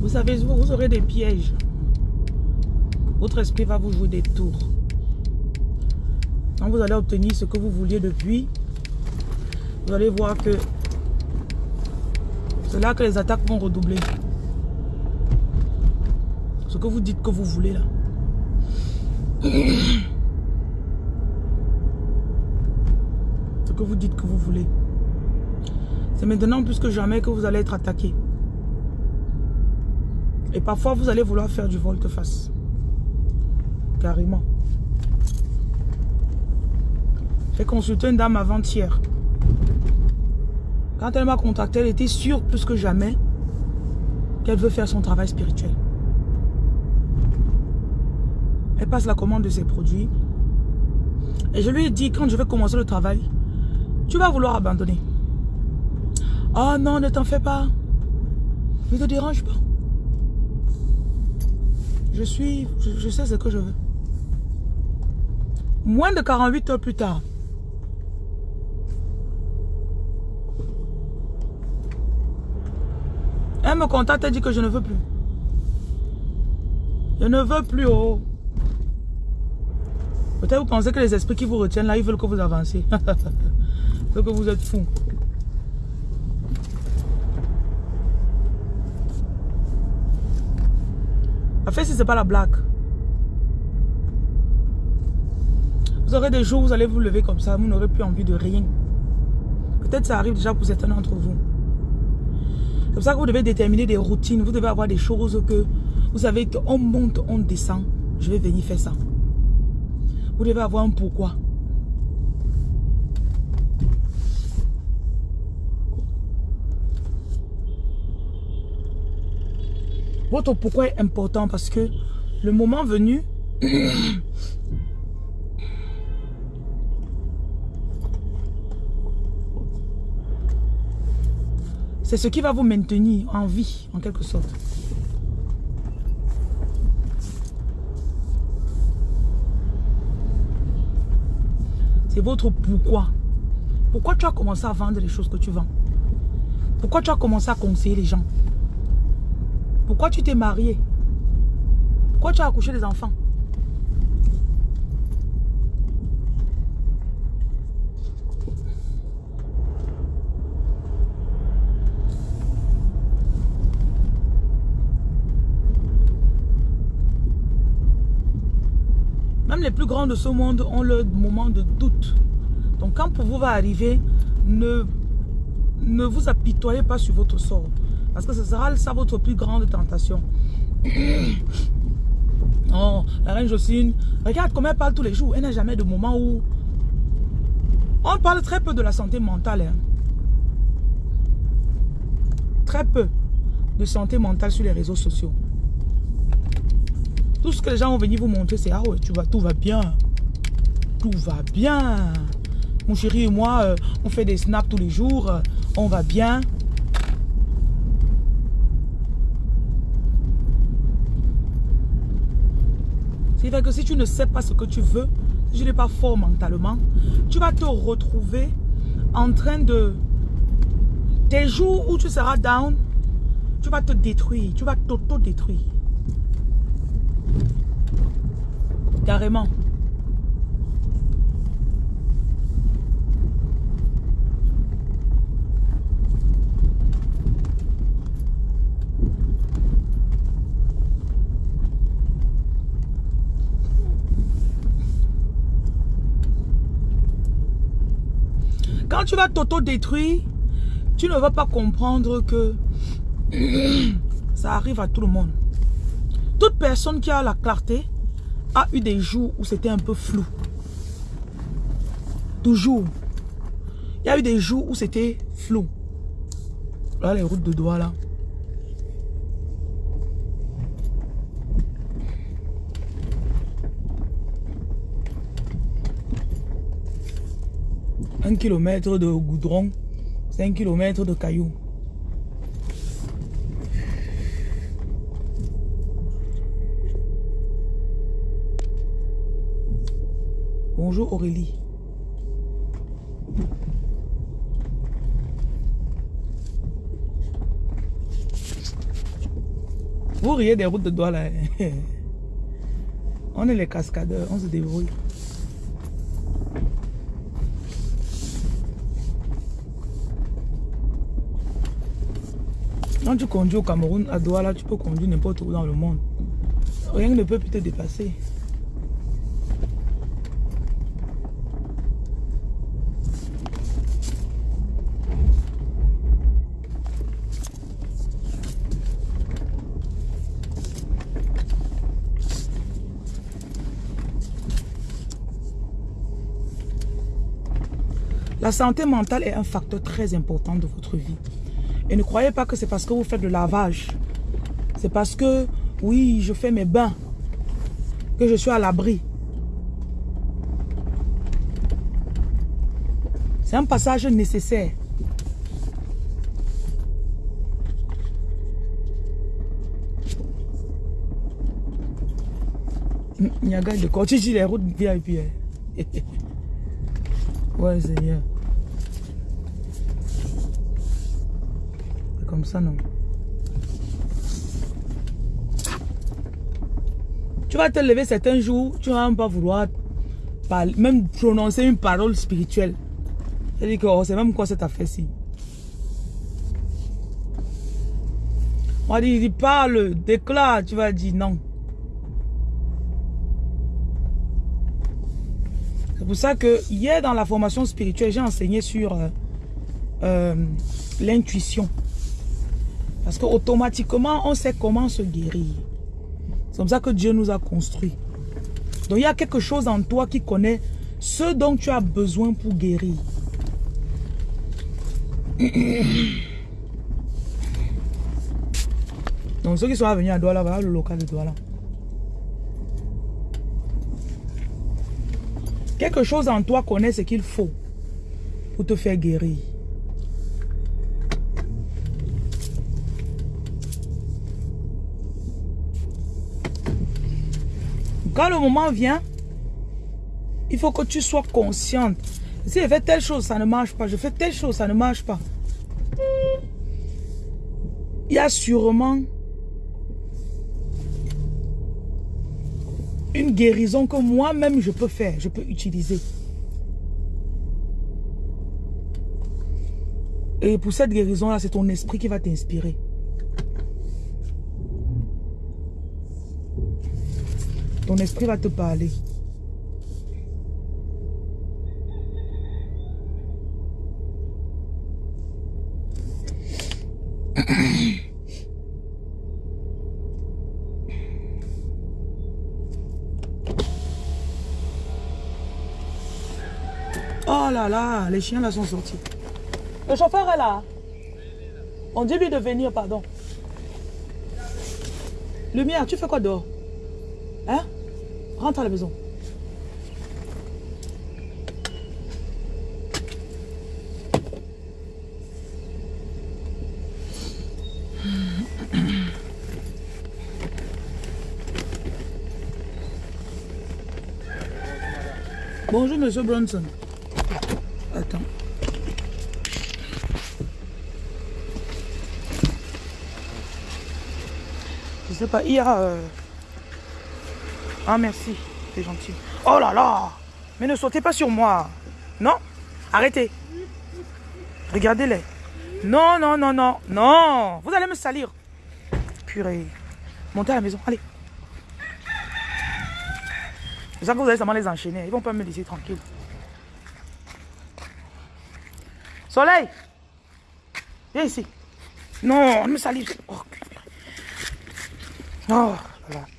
Vous savez, vous, vous aurez des pièges. Votre esprit va vous jouer des tours. Quand vous allez obtenir ce que vous vouliez depuis, vous allez voir que c'est là que les attaques vont redoubler. Ce que vous dites que vous voulez là. Ce que vous dites que vous voulez. C'est maintenant plus que jamais que vous allez être attaqué. Et parfois, vous allez vouloir faire du volte-face. Carrément. J'ai consulté une dame avant-hier. Quand elle m'a contacté, elle était sûre plus que jamais qu'elle veut faire son travail spirituel. Elle passe la commande de ses produits. Et je lui ai dit, quand je vais commencer le travail, tu vas vouloir abandonner. Oh non, ne t'en fais pas. Ne te dérange pas. Je suis, je, sais ce que je veux. Moins de 48 heures plus tard, elle me contacte et dit que je ne veux plus. Je ne veux plus. Oh. Peut-être vous pensez que les esprits qui vous retiennent là, ils veulent que vous avanciez. que vous êtes fou. Fait, si ce n'est pas la blague. Vous aurez des jours où vous allez vous lever comme ça, vous n'aurez plus envie de rien. Peut-être ça arrive déjà pour certains d'entre vous. C'est pour ça que vous devez déterminer des routines. Vous devez avoir des choses que vous savez qu'on monte, on descend. Je vais venir faire ça. Vous devez avoir un pourquoi. Votre pourquoi est important parce que le moment venu, c'est ce qui va vous maintenir en vie, en quelque sorte. C'est votre pourquoi. Pourquoi tu as commencé à vendre les choses que tu vends? Pourquoi tu as commencé à conseiller les gens? Pourquoi tu t'es marié Pourquoi tu as accouché des enfants? Même les plus grands de ce monde ont leur moment de doute. Donc quand pour vous va arriver, ne, ne vous apitoyez pas sur votre sort. Parce que ce sera ça votre plus grande tentation. oh, la reine Jocelyne, regarde comment elle parle tous les jours. Elle n'a jamais de moment où... On parle très peu de la santé mentale. Hein. Très peu de santé mentale sur les réseaux sociaux. Tout ce que les gens vont venir vous montrer, c'est « Ah ouais, tu vas, tout va bien. Tout va bien. Mon chéri et moi, euh, on fait des snaps tous les jours. on va bien. C'est que si tu ne sais pas ce que tu veux, si tu n'es pas fort mentalement, tu vas te retrouver en train de... Des jours où tu seras down, tu vas te détruire, tu vas t'auto-détruire. Carrément. Tu vas t'auto-détruire, tu ne vas pas comprendre que ça arrive à tout le monde. Toute personne qui a la clarté a eu des jours où c'était un peu flou. Toujours. Il y a eu des jours où c'était flou. Là, les routes de doigts, là. 1 km de goudron, 5 km de cailloux. Bonjour Aurélie. Vous riez des routes de doigts hein. là. On est les cascadeurs, on se débrouille. Quand tu conduis au Cameroun, à Douala, tu peux conduire n'importe où dans le monde. Rien ne peut plus te dépasser. La santé mentale est un facteur très important de votre vie. Et ne croyez pas que c'est parce que vous faites le lavage. C'est parce que, oui, je fais mes bains. Que je suis à l'abri. C'est un passage nécessaire. Niaga de quand tu les routes VIP. Ouais, Seigneur. Ça, non. Tu vas te lever certains jours, tu vas même pas vouloir même prononcer une parole spirituelle. C'est-à-dire que oh, c'est même quoi cette affaire-ci? On va dire, parle, déclare, tu vas dire non. C'est pour ça que hier dans la formation spirituelle, j'ai enseigné sur euh, euh, l'intuition. Parce qu'automatiquement, on sait comment se guérir. C'est comme ça que Dieu nous a construits. Donc il y a quelque chose en toi qui connaît ce dont tu as besoin pour guérir. Donc ceux qui sont venus à Douala, voilà le local de Douala. Quelque chose en toi connaît ce qu'il faut pour te faire guérir. Quand le moment vient, il faut que tu sois consciente. Si je fais telle chose, ça ne marche pas. Je fais telle chose, ça ne marche pas. Il y a sûrement une guérison que moi-même je peux faire, je peux utiliser. Et pour cette guérison-là, c'est ton esprit qui va t'inspirer. Ton esprit va te parler. Oh là là, les chiens là sont sortis. Le chauffeur est là. On dit lui de venir, pardon. Lumière, tu fais quoi dehors? Hein? Rentre à la maison. Bonjour, monsieur Bronson. Attends. Je sais pas, il y a... ah, merci. C'est gentil. Oh là là Mais ne sautez pas sur moi. Non Arrêtez. Regardez-les. Non, non, non, non. Non Vous allez me salir. Purée. Montez à la maison. Allez. C'est ça que vous allez seulement les enchaîner. Ils vont pas me laisser tranquille. Soleil Viens ici. Non, ne me salir. Oh, oh là là.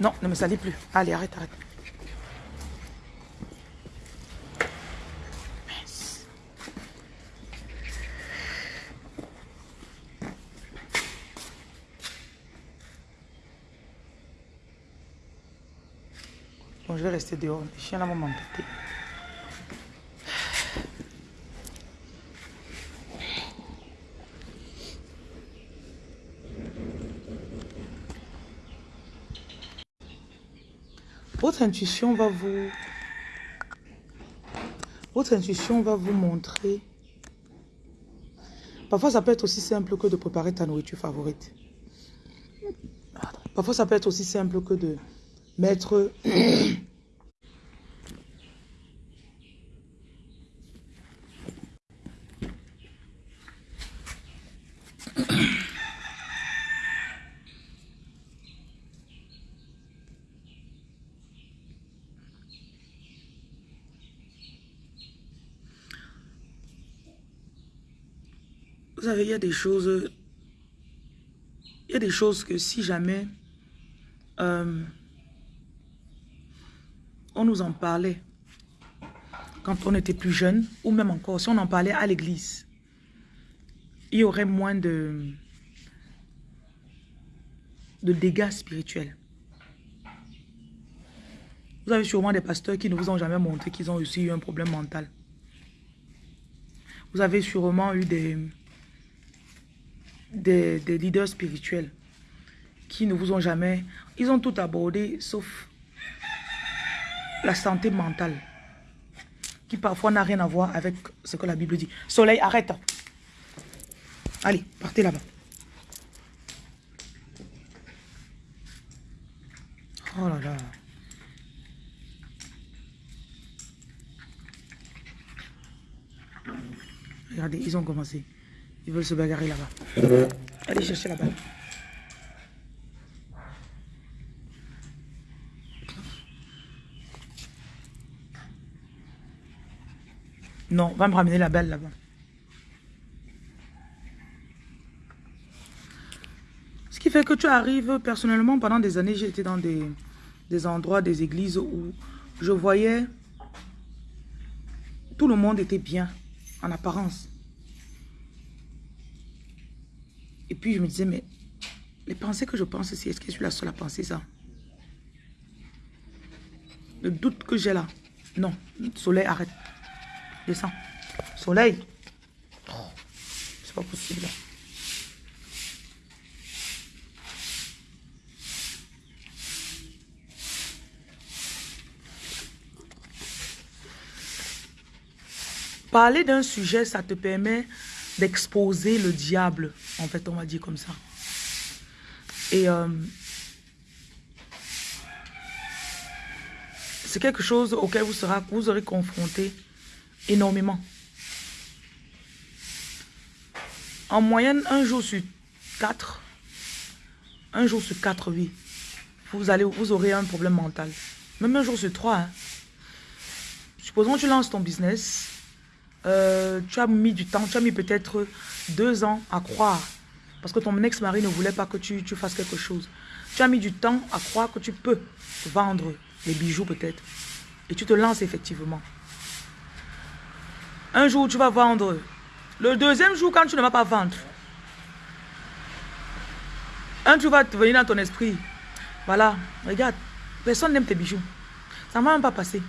Non, ne me salis plus. Allez, arrête, arrête. Bon, je vais rester dehors. Les chiens là vont m'embêter. Votre intuition va vous, Votre intuition va vous montrer. Parfois, ça peut être aussi simple que de préparer ta nourriture favorite. Parfois, ça peut être aussi simple que de mettre il y a des choses... Il y a des choses que si jamais... Euh, on nous en parlait quand on était plus jeune, ou même encore, si on en parlait à l'église, il y aurait moins de dégâts spirituels. Vous avez sûrement des pasteurs qui ne vous ont jamais montré qu'ils ont aussi eu un problème mental. Vous avez sûrement eu des, des, leaders spirituels qui ne vous ont jamais... Ils ont tout abordé sauf la santé mentale qui parfois n'a rien à voir avec ce que la Bible dit. Soleil, arrête. Allez, partez là-bas. Oh là là. Regardez, ils ont commencé. Ils veulent se bagarrer là-bas. Allez chercher la balle. Non, va me ramener la balle là-bas. Ce qui fait que tu arrives, personnellement, pendant des années, été dans des, des endroits, des églises où je voyais tout le monde était bien, en apparence. Et puis je me disais, mais les pensées que je pense ici, est-ce que je suis la seule à penser ça? Le doute que j'ai là. Non, soleil, arrête. Descends. Soleil. Oh, c'est pas possible. Parler d'un sujet, ça te permet d'exposer le diable, en fait, on va dire comme ça. Et euh, c'est quelque chose auquel vous, sera, vous aurez confronté énormément. En moyenne, un jour sur quatre, un jour sur quatre, oui, vous, allez, vous aurez un problème mental. Même un jour sur trois. Hein. Supposons que tu lances ton business, euh, tu as mis du temps, tu as mis peut-être deux ans à croire. Parce que ton ex-mari ne voulait pas que tu, tu, fasses quelque chose. Tu as mis du temps à croire que tu peux vendre les bijoux peut-être. Et tu te lances effectivement. Un jour, tu vas vendre. Le deuxième jour, quand tu ne vas pas vendre, un jour va te venir dans ton esprit. Voilà, regarde, personne n'aime tes bijoux. Ça ne va même pas passer.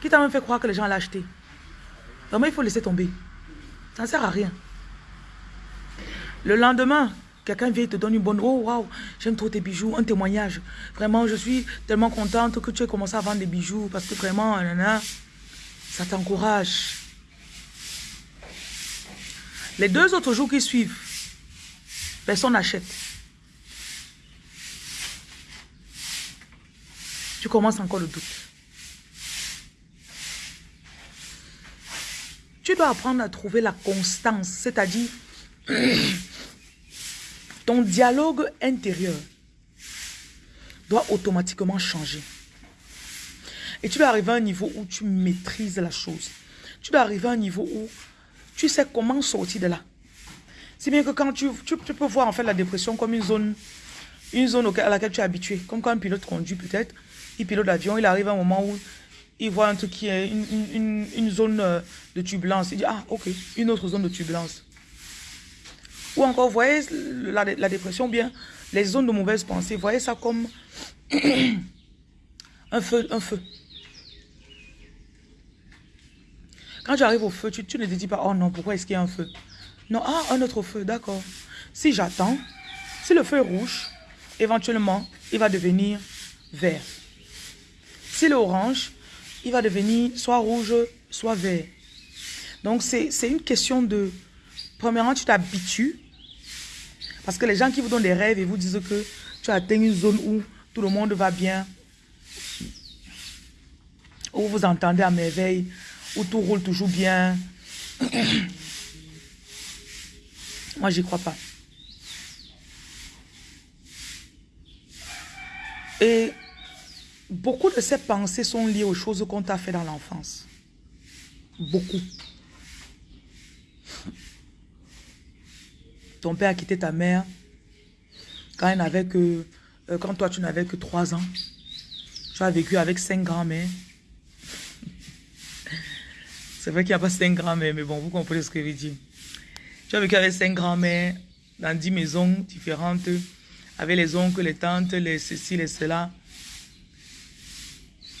Qui t'a même fait croire que les gens acheté Vraiment, il faut laisser tomber. Ça ne sert à rien. Le lendemain, quelqu'un vient et te donne une bonne... Oh, waouh, j'aime trop tes bijoux, un témoignage. Vraiment, je suis tellement contente que tu aies commencé à vendre des bijoux parce que vraiment, ça t'encourage. Les deux autres jours qui suivent, personne n'achète. Tu commences encore le doute. Tu dois apprendre à trouver la constance, c'est-à-dire ton dialogue intérieur doit automatiquement changer. Et tu dois arriver à un niveau où tu maîtrises la chose. Tu dois arriver à un niveau où tu sais comment sortir de là. C'est bien que quand tu, tu, peux voir en fait la dépression comme une zone, une zone à laquelle tu es habitué. Comme quand un pilote conduit peut-être, il pilote l'avion, il arrive à un moment où il voit un truc qui est une, zone euh, de turbulence. Il dit, ah, ok, une autre zone de turbulence. Ou encore, voyez la, dépression, bien, les zones de mauvaise pensée, voyez ça comme un feu, un feu. Quand tu arrives au feu, tu, tu ne te dis pas, oh non, pourquoi est-ce qu'il y a un feu? Non, ah, un autre feu, d'accord. Si j'attends, si le feu est rouge, éventuellement, il va devenir vert. Si est orange, il va devenir soit rouge, soit vert. Donc, c'est une question de... Premièrement, tu t'habitues. Parce que les gens qui vous donnent des rêves et vous disent que tu atteins une zone où tout le monde va bien, où vous entendez à merveille, où tout roule toujours bien. Moi, j'y crois pas. Et beaucoup de ces pensées sont liées aux choses qu'on t'a fait dans l'enfance. Beaucoup. Ton père a quitté ta mère quand, il n'avait que, euh, quand toi tu n'avais que 3 ans. Tu as vécu avec cinq grands-mères. C'est vrai qu'il n'y a pas cinq grands-mères, mais bon, vous comprenez ce que je veux dire. Tu as vécu avec cinq grands-mères dans dix maisons différentes, avec les oncles, les tantes, les ceci, les cela.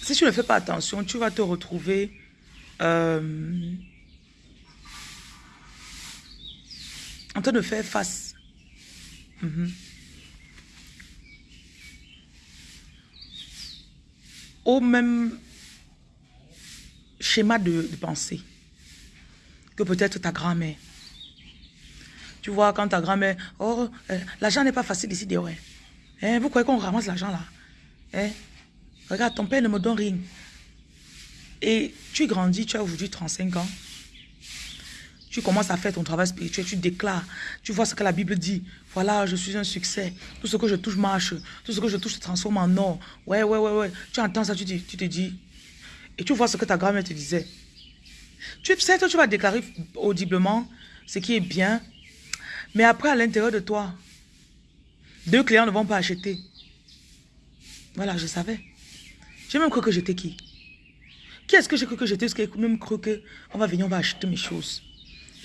Si tu ne fais pas attention, tu vas te retrouver euh, en train de faire face. Mhm. Au même schéma de, pensée que peut-être ta grand-mère. Tu vois, quand ta grand-mère, oh, euh, l'argent n'est pas facile ici, ouais. Hein, vous croyez qu'on ramasse l'argent là hein? Regarde, ton père ne me donne rien. Et tu grandis, tu as aujourd'hui 35 ans. Tu commences à faire ton travail spirituel, tu déclares, tu vois ce que la Bible dit. Voilà, je suis un succès. Tout ce que je touche marche. Tout ce que je touche se transforme en or. Ouais, ouais, ouais, ouais. Tu entends ça, tu, tu te dis, et tu vois ce que ta grand-mère te disait. Tu sais que tu vas déclarer audiblement ce qui est bien. Mais après, à l'intérieur de toi, deux clients ne vont pas acheter. Voilà, je savais. J'ai même cru que j'étais qui? Qui est-ce que j'ai cru que j'étais? Qu'il même cru qu'on va venir, on va acheter mes choses?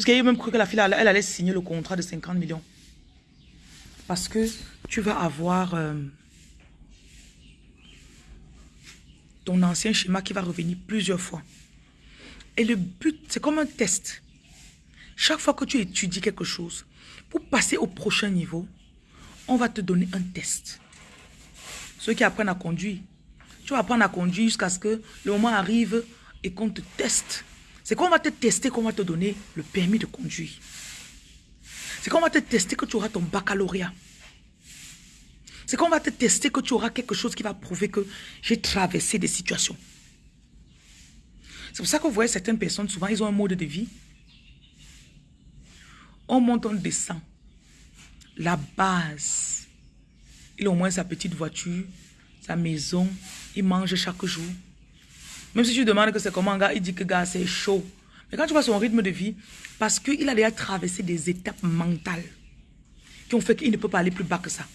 A même cru que la fille, elle, allait signer le contrat de 50 millions? Parce que tu vas avoir... Euh, ton ancien schéma qui va revenir plusieurs fois. Et le but, c'est comme un test. Chaque fois que tu étudies quelque chose, pour passer au prochain niveau, on va te donner un test. Ceux qui apprennent à conduire, tu vas apprendre à conduire jusqu'à ce que le moment arrive et qu'on te teste. C'est qu'on va te tester qu'on va te donner le permis de conduire. C'est qu'on va te tester que tu auras ton baccalauréat. C'est qu'on va te tester que tu auras quelque chose qui va prouver que j'ai traversé des situations. C'est pour ça que vous voyez certaines personnes, souvent, ils ont un mode de vie. On monte, on descend. La base. Il a au moins sa petite voiture, sa maison. Il mange chaque jour. Même si tu demandes que c'est comment, gars, il dit que gars, c'est chaud. Mais quand tu vois son rythme de vie, parce qu'il a déjà traversé des étapes mentales qui ont fait qu'il ne peut pas aller plus bas que ça.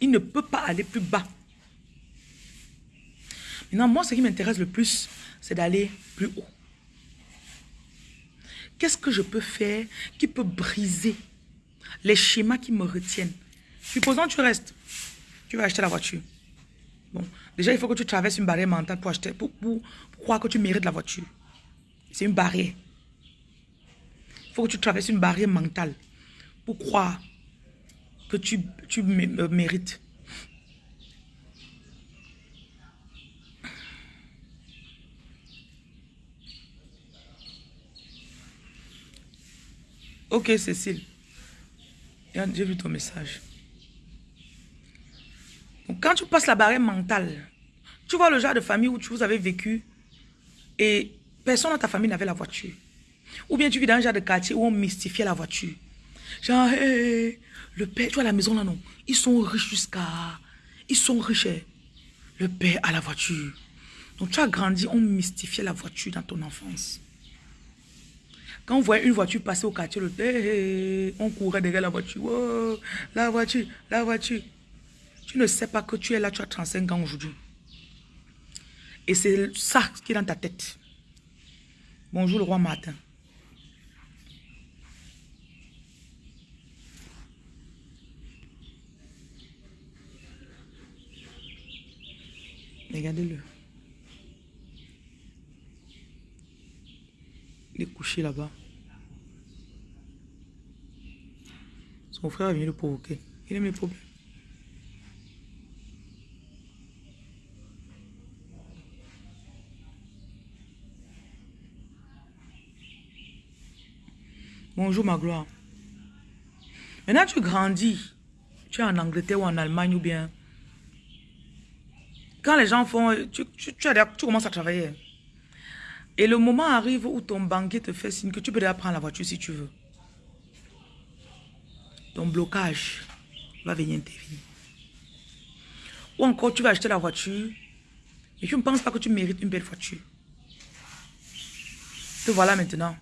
Il ne peut pas aller plus bas. Maintenant, moi, ce qui m'intéresse le plus, c'est d'aller plus haut. Qu'est-ce que je peux faire qui peut briser les schémas qui me retiennent? Supposons que tu restes. Tu vas acheter la voiture. Bon, déjà, il faut que tu traverses une barrière mentale pour acheter, pour, croire que tu mérites la voiture. C'est une barrière. Il faut que tu traverses une barrière mentale pour croire que tu, tu euh, mérites. Ok, Cécile. J'ai vu ton message. Quand tu passes la barrière mentale, tu vois le genre de famille où tu vous avez vécu et personne dans ta famille n'avait la voiture. Ou bien tu vis dans un genre de quartier où on mystifiait la voiture. Genre, le père, tu vois la maison là, non? Ils sont riches jusqu'à... Ils sont riches. Eh. Le père a la voiture. Donc tu as grandi, on mystifiait la voiture dans ton enfance. Quand on voyait une voiture passer au quartier, le, on courait derrière la voiture. Oh, la voiture, la voiture. Tu ne sais pas que tu es là, tu as 35 ans aujourd'hui. Et c'est ça qui est dans ta tête. Bonjour le roi Martin. Regardez-le. Il est couché là-bas. Son frère vient le provoquer. Il a mes problèmes. Bonjour ma gloire. Maintenant, tu grandis. Tu es en Angleterre ou en Allemagne ou bien... Quand les gens font... Tu, commences à travailler. Et le moment arrive où ton banquier te fait signe que tu peux déjà prendre la voiture si tu veux. Ton blocage va venir intervenir. Ou encore, tu vas acheter la voiture et tu ne penses pas que tu mérites une belle voiture. Te voilà maintenant.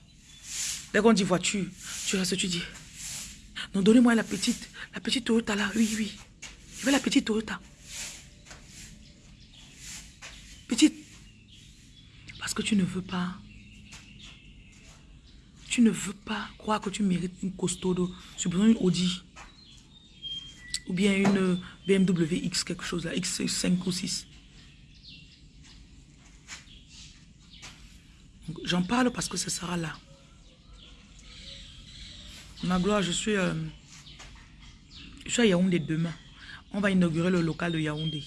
Dès qu'on dit voiture, tu restes, tu dis, non, donnez-moi la petite, la petite Toyota là, oui, oui. Je veux la petite Toyota. Petite. Parce que tu ne veux pas. Tu ne veux pas croire que tu mérites une costaud, besoin une Audi. Ou bien une BMW X quelque chose là, X5 ou 6. J'en parle parce que ce sera là. Ma gloire, je suis, euh, je suis à Yaoundé demain. On va inaugurer le local de Yaoundé.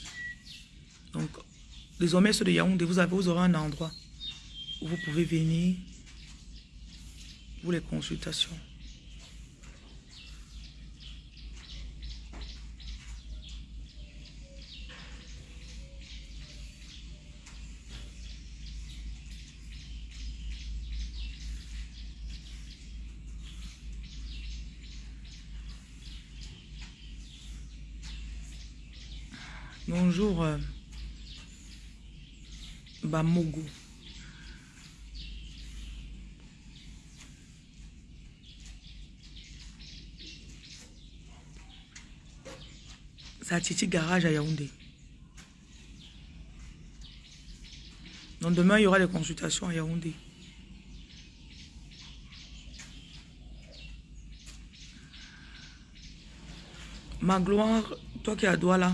Donc, désormais, ceux de Yaoundé, vous, avez, vous aurez un endroit où vous pouvez venir pour les consultations. Bonjour, euh, Bamogo. Titi Garage à Yaoundé. Donc demain, il y aura des consultations à Yaoundé. Ma gloire, toi qui es à Douala,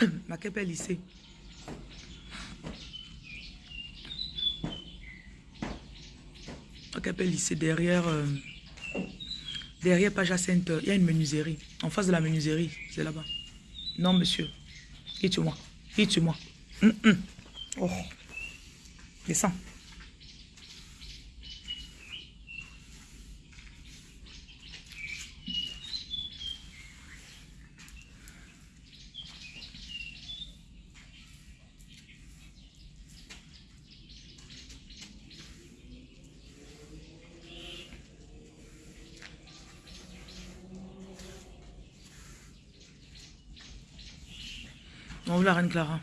Ma Makepé lycée. Makepé lycée, derrière, euh, derrière Paja Sainte, il y a une menuiserie. En face de la menuiserie, c'est là-bas. Non, monsieur. Quitte-moi. Quitte-moi. Hum, hum. Oh. Descends. Clara.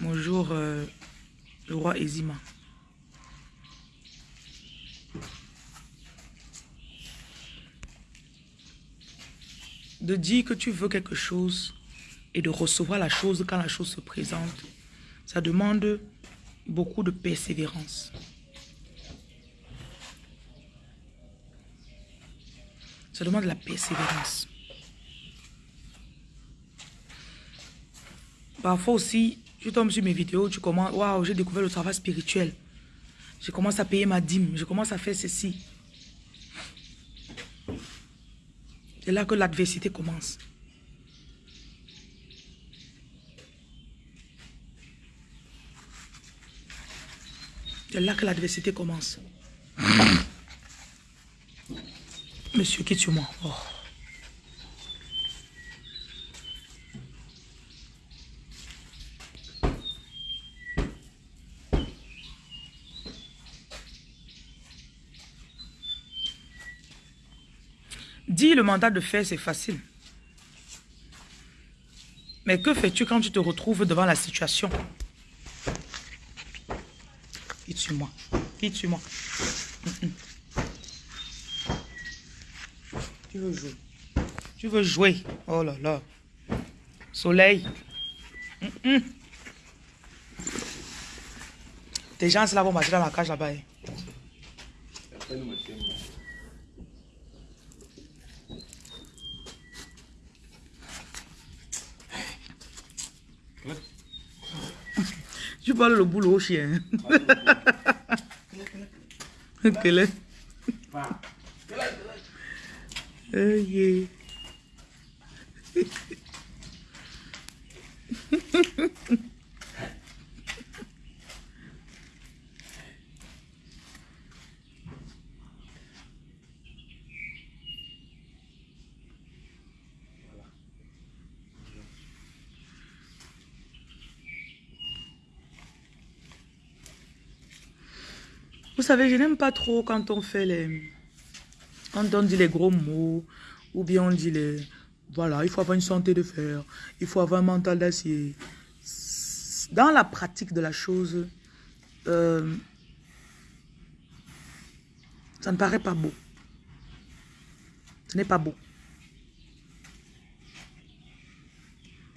Bonjour euh, le roi Ezima. De dire que tu veux quelque chose et de recevoir la chose quand la chose se présente, ça demande beaucoup de persévérance. Ça demande de la persévérance. Parfois aussi, tu tombes sur mes vidéos, tu commences, waouh, j'ai découvert le travail spirituel. Je commence à payer ma dîme, je commence à faire ceci. C'est là que l'adversité commence. C'est là que l'adversité commence. Monsieur, quitte-moi. Oh. Dis le mandat de faire, c'est facile. Mais que fais-tu quand tu te retrouves devant la situation? Quitte sur moi. Quitte sur moi. Tu veux jouer. Tu veux jouer. Oh là là. Soleil. Tes gens là vont marcher dans la cage là-bas. Hein. Parles le boulot au chien. Quel est Ok. Vous savez, je n'aime pas trop quand on fait les... Quand on dit les gros mots, ou bien on dit les... Voilà, il faut avoir une santé de fer, il faut avoir un mental d'acier. Dans la pratique de la chose, euh, ça ne paraît pas beau. Ce n'est pas beau.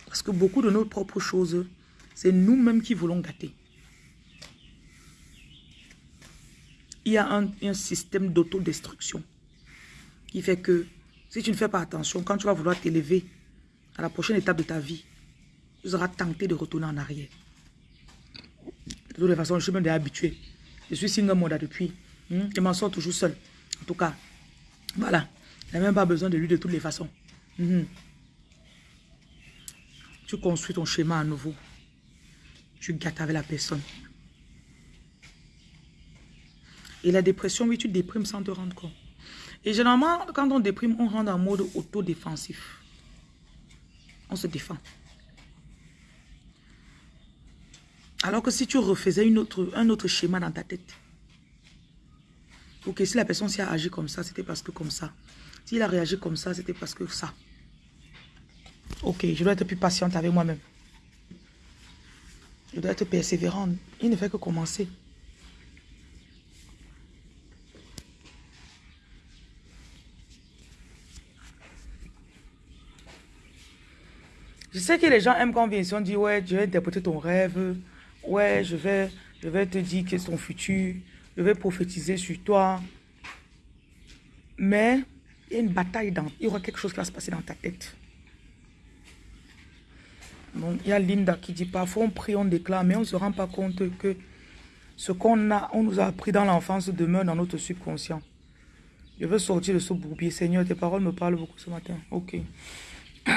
Parce que beaucoup de nos propres choses, c'est nous-mêmes qui voulons gâter. Il y a un, système d'autodestruction qui fait que si tu ne fais pas attention, quand tu vas vouloir t'élever à la prochaine étape de ta vie, tu seras tenté de retourner en arrière. De toute façon, je suis même habitué. Je suis single mode depuis. Hmm? Je m'en sors toujours seul. En tout cas, voilà. Il n'a même pas besoin de lui de toutes les façons. Hmm. Tu construis ton schéma à nouveau. Tu gâtes avec la personne. Et la dépression, oui, tu déprimes sans te rendre compte. Et généralement, quand on déprime, on rentre en mode autodéfensif. On se défend. Alors que si tu refaisais un autre schéma dans ta tête, ok, si la personne s'est agi comme ça, c'était parce que comme ça. S'il a réagi comme ça, c'était parce que ça. Ok, je dois être plus patiente avec moi-même. Je dois être persévérante. Il ne fait que commencer. Je sais que les gens aiment quand on vient ici, on dit, ouais, je vais interpréter ton rêve. Ouais, je vais, je vais te dire que c'est ton futur. Je vais prophétiser sur toi. Mais il y a une bataille, dans, il y aura quelque chose qui va se passer dans ta tête. Il y a Linda qui dit, parfois on prie, on déclare, mais on ne se rend pas compte que ce qu'on a, on nous a appris dans l'enfance demeure dans notre subconscient. Je veux sortir de ce bourbier. Seigneur, tes paroles me parlent beaucoup ce matin. Ok. Euh,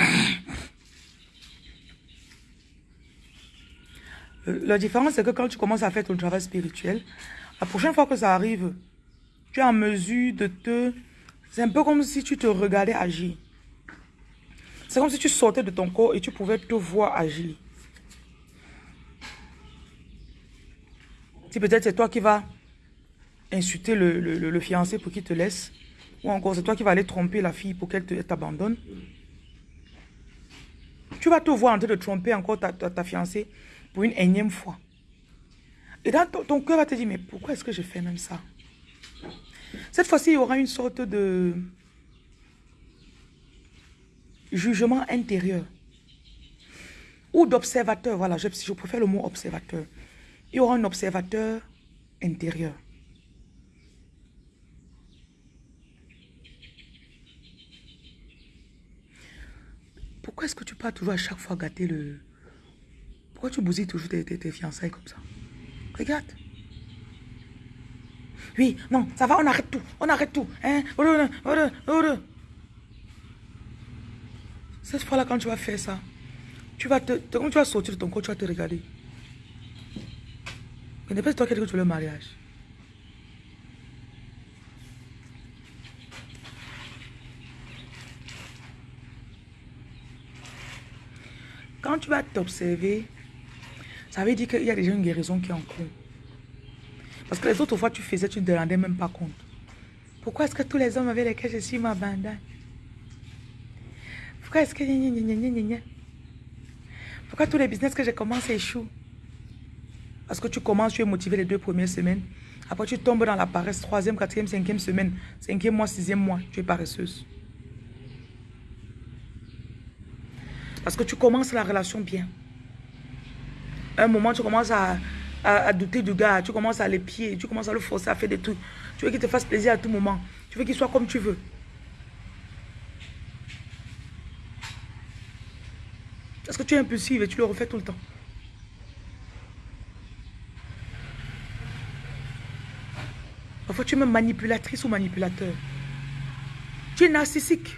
la différence, c'est que quand tu commences à faire ton travail spirituel, la prochaine fois que ça arrive, tu es en mesure de te... C'est un peu comme si tu te regardais agir. C'est comme si tu sortais de ton corps et tu pouvais te voir agir. Si peut-être c'est toi qui vas insulter le, fiancé pour qu'il te laisse, ou encore c'est toi qui vas aller tromper la fille pour qu'elle t'abandonne, tu vas te voir en train de tromper encore ta fiancée pour une énième fois. Et dans ton, cœur va te dire, mais pourquoi est-ce que je fais même ça? Cette fois-ci, il y aura une sorte de jugement intérieur. Ou d'observateur, voilà, je, je préfère le mot observateur. Il y aura un observateur intérieur. Pourquoi est-ce que tu pars toujours à chaque fois gâter le, pourquoi tu bousilles toujours tes, fiançailles comme ça? Regarde. Oui, non, ça va, on arrête tout. On arrête tout. Hein? Cette fois-là, quand tu vas faire ça, tu vas te, quand tu vas sortir de ton corps, tu vas te regarder. Ce n'est pas toi qui que tu veux le mariage. Quand tu vas t'observer, ça veut dire qu'il y a déjà une guérison qui est en cours. Parce que les autres fois, tu faisais, tu ne te rendais même pas compte. Pourquoi est-ce que tous les hommes avec lesquels je suis m'abandonnent Pourquoi est-ce que... Pourquoi tous les business que j'ai commencé échouent? Parce que tu commences, tu es motivé les deux premières semaines. Après, tu tombes dans la paresse, troisième, quatrième, cinquième semaine, cinquième mois, sixième mois, tu es paresseuse. Parce que tu commences la relation bien un moment, tu commences à, à, douter du gars, tu commences à les pieds, tu commences à le forcer à faire des trucs. Tu veux qu'il te fasse plaisir à tout moment. Tu veux qu'il soit comme tu veux. Parce que tu es impulsive et tu le refais tout le temps. Parfois, tu es même manipulatrice ou manipulateur. Tu es narcissique.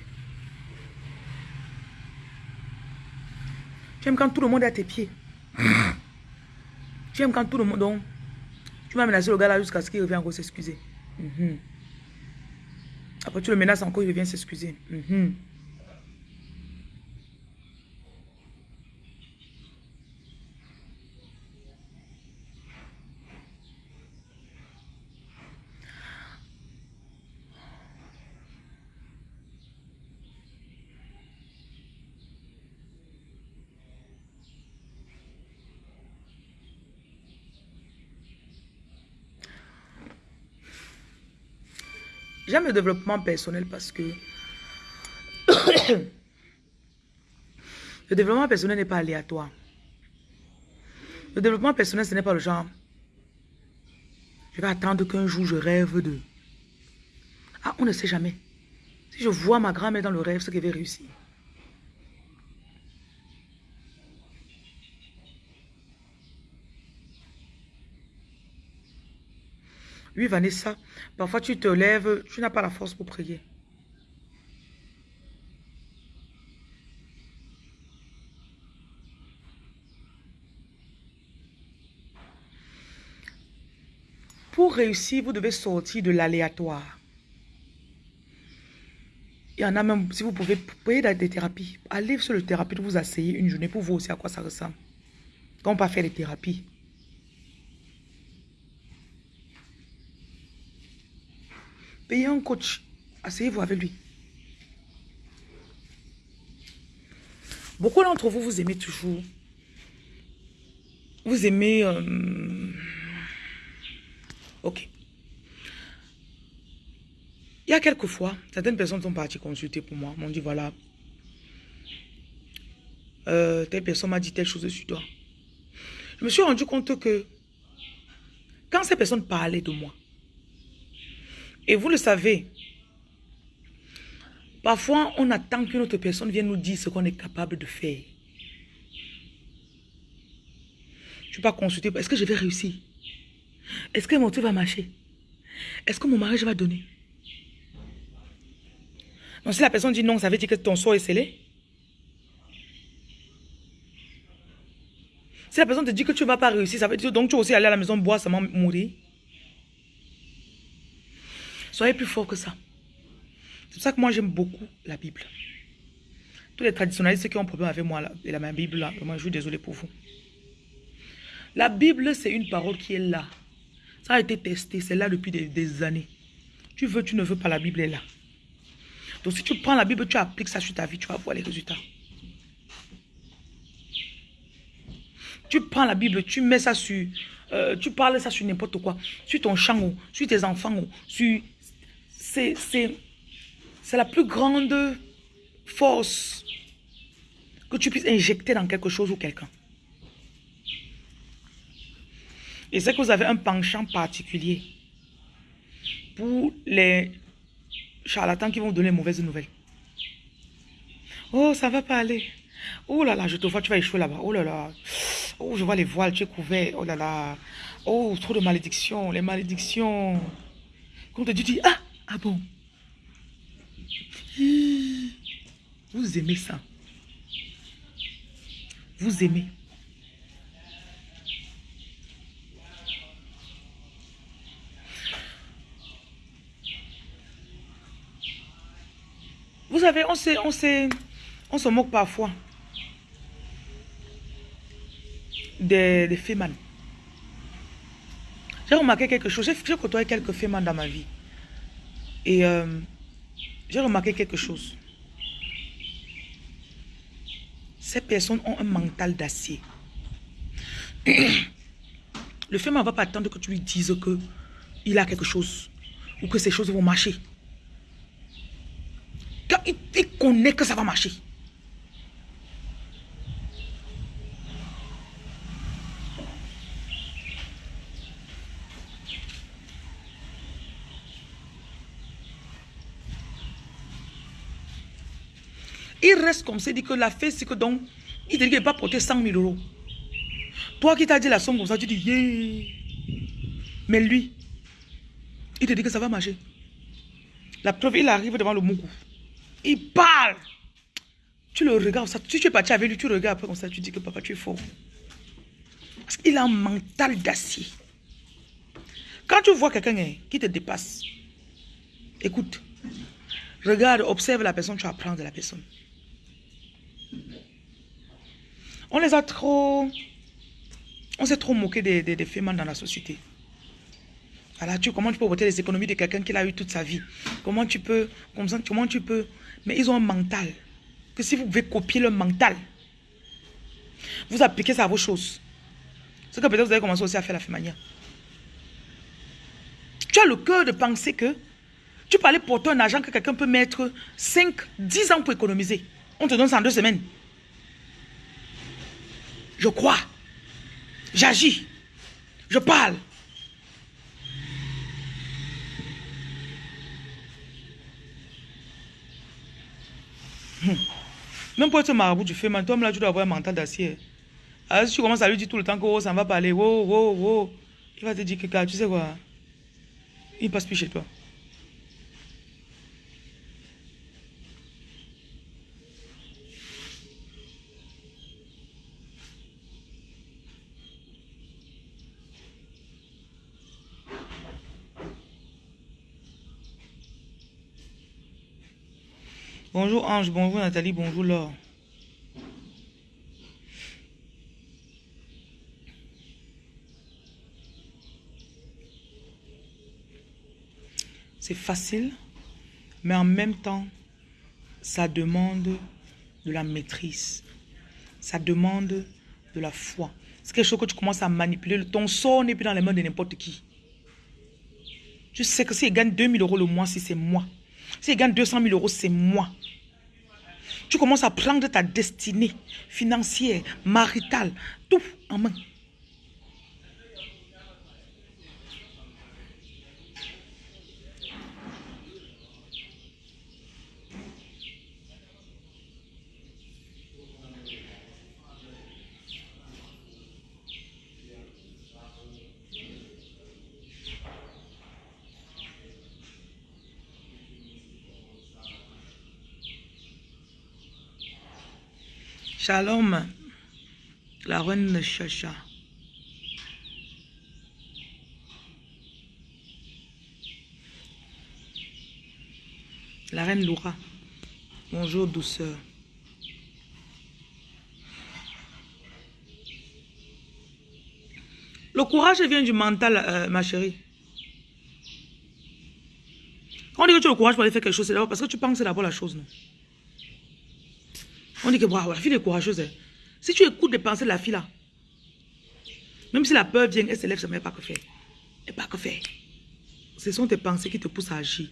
Tu aimes quand tout le monde est à tes pieds. Tu aimes quand tout le monde... Donc, tu vas menacer le gars là jusqu'à ce qu'il revienne encore s'excuser. Mhm. Après, tu le menaces encore, il revient s'excuser. Mhm. J'aime le développement personnel parce que le développement personnel n'est pas aléatoire. Le développement personnel, ce n'est pas le genre. Je vais attendre qu'un jour je rêve de. Ah, on ne sait jamais. Si je vois ma grand-mère dans le rêve, ce qu'elle va réussir. Oui, Vanessa, parfois tu te lèves, tu n'as pas la force pour prier. Pour réussir, vous devez sortir de l'aléatoire. Il y en a même, si vous pouvez payer des thérapies, allez sur le thérapie, vous asseyez une journée pour voir aussi à quoi ça ressemble. Quand on va faire les thérapies. Payez un coach. Asseyez-vous avec lui. Beaucoup d'entre vous, vous aimez toujours. Vous aimez... Euh, ok. Il y a quelques fois, certaines personnes sont parties consulter pour moi. M'ont dit, voilà, euh, telle personne m'a dit telle chose sur toi. Je me suis rendu compte que quand ces personnes parlaient de moi, et vous le savez, parfois on attend qu'une autre personne vienne nous dire ce qu'on est capable de faire. Je ne pas consulter. Est-ce que je vais réussir? Est-ce que mon truc va marcher? Est-ce que mon mariage va donner? Donc si la personne dit non, ça veut dire que ton sort est scellé. Si la personne te dit que tu ne vas pas réussir, ça veut dire donc tu vas aussi aller à la maison boire seulement mourir. Soyez plus fort que ça. C'est pour ça que moi, j'aime beaucoup la Bible. Tous les traditionnalistes qui ont un problème avec moi et la même Bible, là, moi, je suis désolé pour vous. La Bible, c'est une parole qui est là. Ça a été testé, c'est là depuis des, années. Tu veux, tu ne veux pas, la Bible est là. Donc si tu prends la Bible, tu appliques ça sur ta vie, tu vas voir les résultats. Tu prends la Bible, tu mets ça sur... Euh, tu parles ça sur n'importe quoi. Sur ton champ, sur tes enfants, sur c'est la plus grande force que tu puisses injecter dans quelque chose ou quelqu'un. Et c'est que vous avez un penchant particulier pour les charlatans qui vont donner mauvaises nouvelles. Oh, ça va pas aller. Oh là là, je te vois, tu vas échouer là-bas. Oh là là. Oh, je vois les voiles, tu es couvert. Oh là là. Oh, trop de malédictions. Les malédictions. Quand te dit, ah, ah bon? Vous aimez ça? Vous aimez? Vous savez, on, sait, on, sait, on se moque parfois des, des J'ai remarqué quelque chose. J'ai côtoyé quelques fémans dans ma vie. Et euh, j'ai remarqué quelque chose. Ces personnes ont un mental d'acier. Le fait ne va pas attendre que tu lui dises que il a quelque chose ou que ces choses vont marcher. Quand il connaît que ça va marcher. Il reste comme ça, il dit que la fête, c'est que donc, il te dit qu'il va pas porter 100 000 euros. Toi qui t'as dit la somme comme ça, tu dis, yeah. Mais lui, il te dit que ça va marcher. La preuve, il arrive devant le Mougou. Il parle. Tu le regardes, ça. Si tu es parti avec lui, tu regardes après comme ça, tu dis que papa, tu es fort. Parce qu'il a un mental d'acier. Quand tu vois quelqu'un hein, qui te dépasse, écoute, regarde, observe la personne, tu apprends de la personne. On les a trop... On s'est trop moqué des, des, femmes dans la société. Voilà, tu, comment tu peux voter les économies de quelqu'un qui a eu toute sa vie? Comment tu peux... Comment tu peux... Mais ils ont un mental. Que si vous pouvez copier le mental, vous appliquez ça à vos choses. Ce que peut-être vous avez commencé aussi à faire la fémania. Tu as le cœur de penser que Tu peux aller porter un argent que quelqu'un peut mettre 5, 10 ans pour économiser. On te donne ça en deux semaines. Je crois. J'agis. Je parle. Hum. Même pour être marabout, tu fais mal. Toi, là, tu dois avoir un mental d'acier. Alors, si tu commences à lui dire tout le temps que oh, ça va parler, oh, oh, oh, il va te dire que tu sais quoi, il passe plus chez toi. Bonjour Ange, bonjour Nathalie, bonjour Laure. C'est facile, mais en même temps, ça demande de la maîtrise. Ça demande de la foi. C'est quelque chose que tu commences à manipuler. Ton sort n'est plus dans les mains de n'importe qui. Tu sais que s'il gagne 2000 euros le mois, si c'est moi. S'il gagne 200 000 euros, c'est moi. Tu commences à prendre ta destinée financière, maritale, tout en main. Shalom, la reine Chacha. La reine Laura. Bonjour douceur. Le courage vient du mental, euh, ma chérie. Quand on dit que tu as le courage pour aller faire quelque chose, c'est d'abord parce que tu penses d'abord la chose, non? On dit que la fille est courageuse. Hein. Si tu écoutes les pensées de la fille là, même si la peur vient, elle se lève, ça ne pas que faire. Elle pas que faire. Ce sont tes pensées qui te poussent à agir.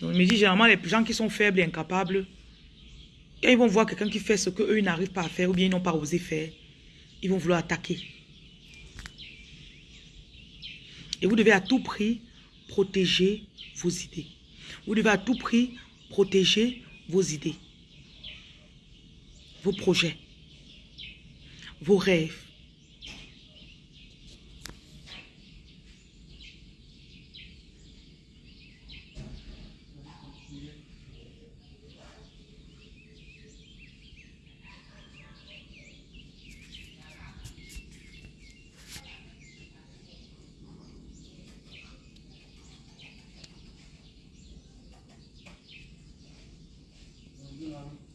Donc, je me dis, généralement, les gens qui sont faibles et incapables, quand ils vont voir quelqu'un qui fait ce qu'eux, n'arrivent pas à faire ou bien ils n'ont pas osé faire, ils vont vouloir attaquer. Et vous devez à tout prix protéger vos idées. Vous devez à tout prix protéger vos idées, vos projets, vos rêves.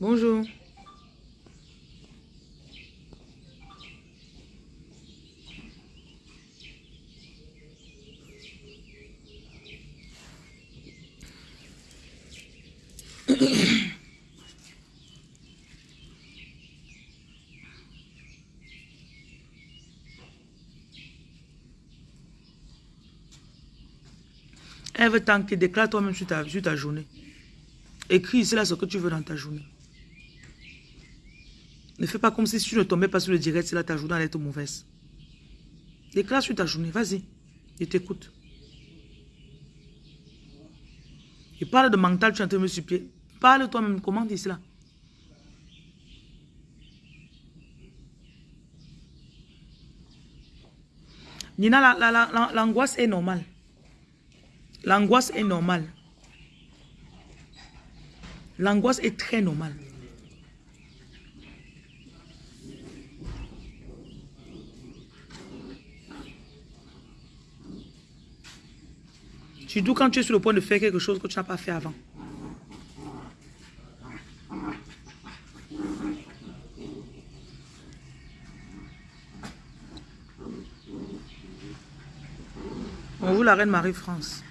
Bonjour. Elle veut tanker, déclare toi-même sur ta, sur ta journée. Écris là ce que tu veux dans ta journée. Ne fais pas comme si tu ne tombais pas sur le direct, c'est là ta journée allait être mauvaise. Déclare sur ta journée, vas-y. Je t'écoute. Et parle de mental, tu es en train de me supplier. Parle toi-même, comment dis cela Nina, l'angoisse est normale. L'angoisse est normale. L'angoisse est très normale. Surtout quand tu es sur le point de faire quelque chose que tu n'as pas fait avant. Bonjour la reine Marie-France.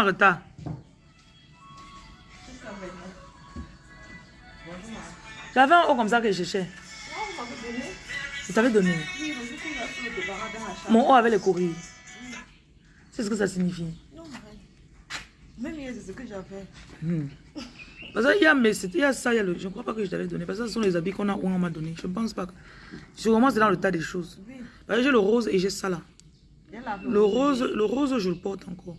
En retard. J'avais un haut comme ça que je cherchais. Je t'avais donné. Mon haut avait les courriers. C'est ce que ça signifie? Non, Même hier, c'est ce que j'avais. Hmm. Parce qu'il y a, mais il y a ça, il y a le, je ne crois pas que je t'avais donné. Parce que ce sont les habits qu'on a, on m'a donné. Je ne pense pas que. Sûrement, c'est dans le tas des choses. Oui. J'ai le rose et j'ai ça là. Le rose, le rose, je le porte encore.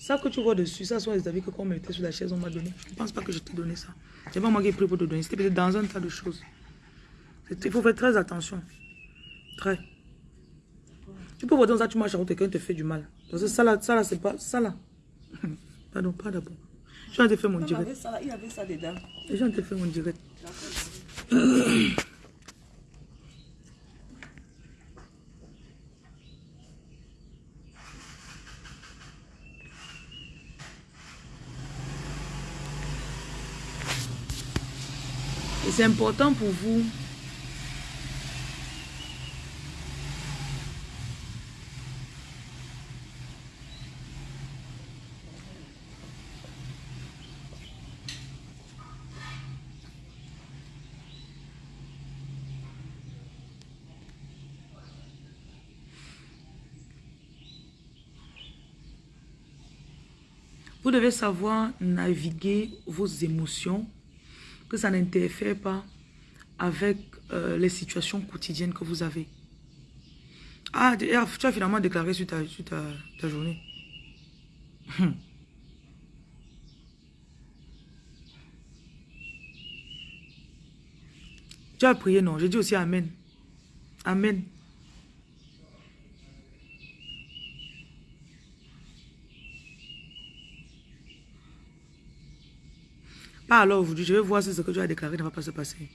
Ça que tu vois dessus, ça sont les habits que quand on mettait sur la chaise, on m'a donné. Je ne pense pas que je t'ai donné ça. C'est pas moi qui ai pris pour te donner. C'était peut-être dans un tas de choses. Il faut faire très attention. Très. Tu peux voir dans ça, tu marches à quelqu'un te fait du mal. Parce que ça là, ça là, c'est pas. Ça là. Pardon, pas d'abord. Je viens de faire mon direct. il avait ça dedans. Je viens de faire mon direct. C'est important pour vous. Vous devez savoir naviguer vos émotions, que ça n'interfère pas avec euh, les situations quotidiennes que vous avez. Ah, tu tu as finalement déclaré sur ta, ta, journée. Hum. Tu as prié, non? J'ai dit aussi Amen. Amen. Pas alors aujourd'hui, je vais voir si ce que tu as déclaré ne va pas se passer.